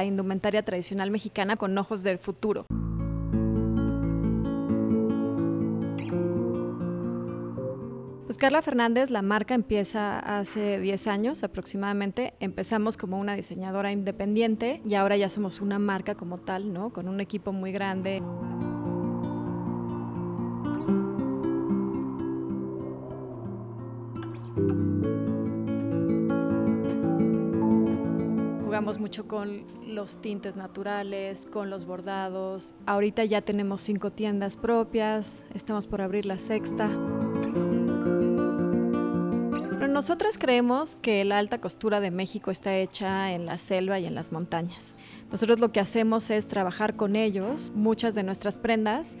La indumentaria tradicional mexicana con ojos del futuro. Pues Carla Fernández, la marca empieza hace 10 años aproximadamente. Empezamos como una diseñadora independiente y ahora ya somos una marca como tal, ¿no? Con un equipo muy grande. Jugamos mucho con los tintes naturales, con los bordados. Ahorita ya tenemos cinco tiendas propias, estamos por abrir la sexta. Pero nosotras creemos que la alta costura de México está hecha en la selva y en las montañas. Nosotros lo que hacemos es trabajar con ellos muchas de nuestras prendas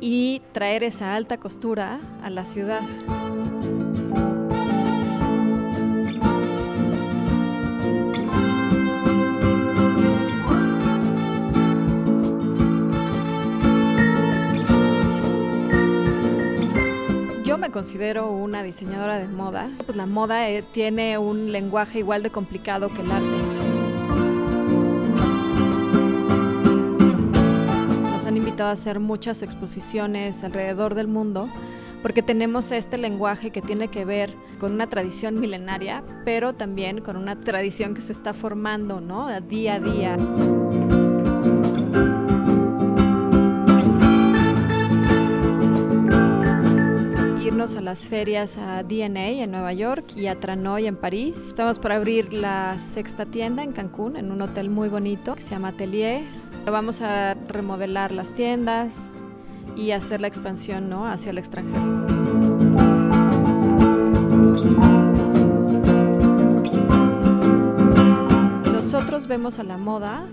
y traer esa alta costura a la ciudad. Me considero una diseñadora de moda. Pues la moda eh, tiene un lenguaje igual de complicado que el arte. Nos han invitado a hacer muchas exposiciones alrededor del mundo porque tenemos este lenguaje que tiene que ver con una tradición milenaria, pero también con una tradición que se está formando, ¿no? Día a día. Irnos a las ferias a DNA en Nueva York y a Tranoy en París. Estamos por abrir la sexta tienda en Cancún, en un hotel muy bonito que se llama Atelier. Vamos a remodelar las tiendas y hacer la expansión ¿no? hacia el extranjero. Nosotros vemos a la moda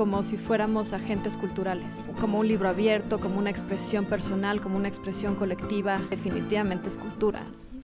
como si fuéramos agentes culturales, como un libro abierto, como una expresión personal, como una expresión colectiva. Definitivamente es cultura.